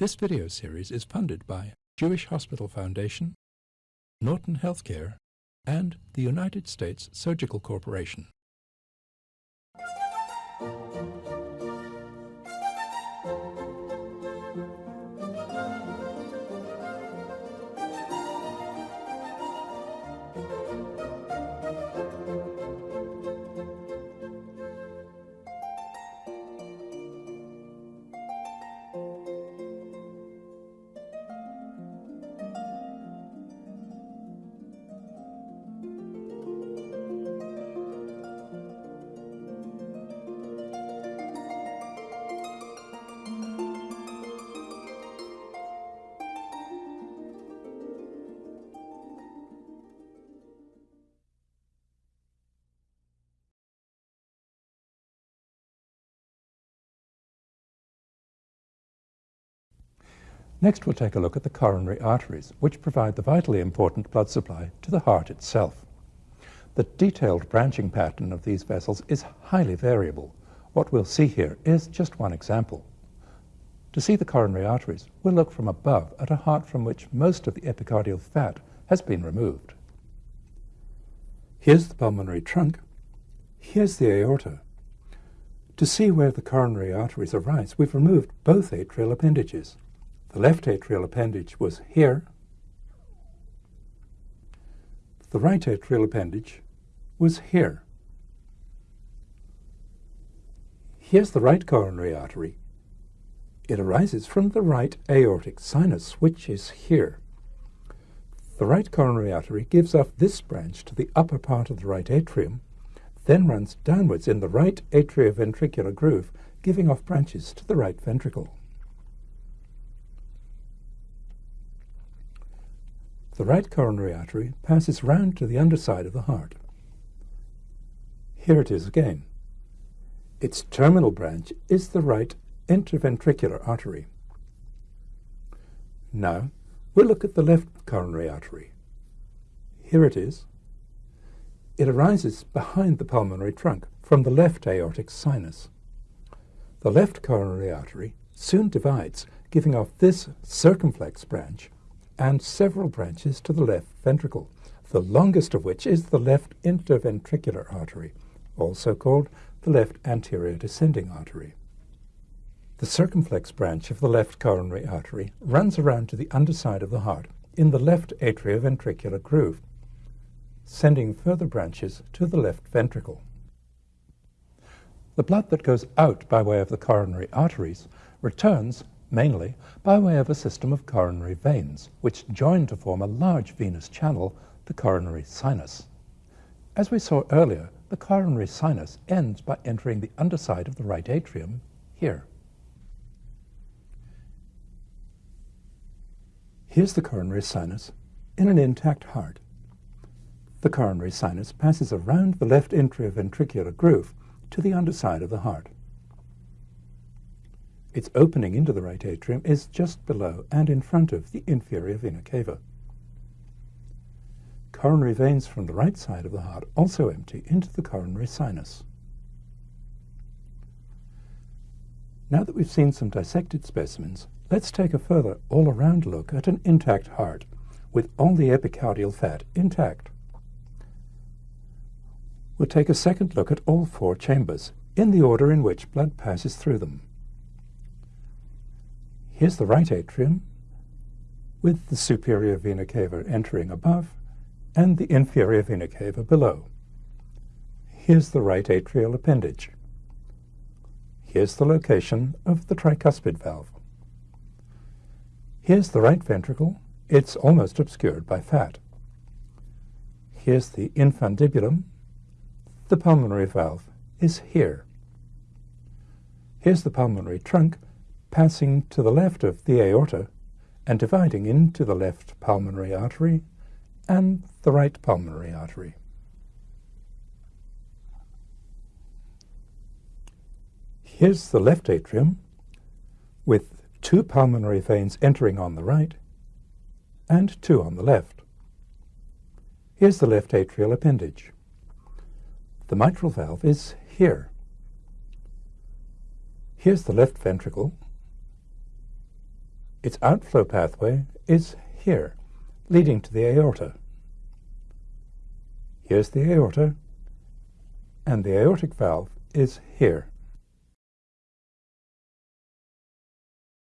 This video series is funded by Jewish Hospital Foundation, Norton Healthcare, and the United States Surgical Corporation. Next we'll take a look at the coronary arteries, which provide the vitally important blood supply to the heart itself. The detailed branching pattern of these vessels is highly variable. What we'll see here is just one example. To see the coronary arteries, we'll look from above at a heart from which most of the epicardial fat has been removed. Here's the pulmonary trunk. Here's the aorta. To see where the coronary arteries arise, we've removed both atrial appendages. The left atrial appendage was here. The right atrial appendage was here. Here's the right coronary artery. It arises from the right aortic sinus, which is here. The right coronary artery gives off this branch to the upper part of the right atrium, then runs downwards in the right atrioventricular groove, giving off branches to the right ventricle. The right coronary artery passes round to the underside of the heart. Here it is again. Its terminal branch is the right interventricular artery. Now, we'll look at the left coronary artery. Here it is. It arises behind the pulmonary trunk from the left aortic sinus. The left coronary artery soon divides, giving off this circumflex branch and several branches to the left ventricle, the longest of which is the left interventricular artery, also called the left anterior descending artery. The circumflex branch of the left coronary artery runs around to the underside of the heart in the left atrioventricular groove, sending further branches to the left ventricle. The blood that goes out by way of the coronary arteries returns mainly by way of a system of coronary veins, which join to form a large venous channel, the coronary sinus. As we saw earlier, the coronary sinus ends by entering the underside of the right atrium here. Here's the coronary sinus in an intact heart. The coronary sinus passes around the left interventricular groove to the underside of the heart. Its opening into the right atrium is just below and in front of the inferior vena cava. Coronary veins from the right side of the heart also empty into the coronary sinus. Now that we've seen some dissected specimens, let's take a further all-around look at an intact heart with all the epicardial fat intact. We'll take a second look at all four chambers in the order in which blood passes through them. Here's the right atrium with the superior vena cava entering above and the inferior vena cava below. Here's the right atrial appendage. Here's the location of the tricuspid valve. Here's the right ventricle. It's almost obscured by fat. Here's the infundibulum. The pulmonary valve is here. Here's the pulmonary trunk passing to the left of the aorta and dividing into the left pulmonary artery and the right pulmonary artery. Here's the left atrium with two pulmonary veins entering on the right and two on the left. Here's the left atrial appendage. The mitral valve is here. Here's the left ventricle Its outflow pathway is here, leading to the aorta. Here's the aorta, and the aortic valve is here.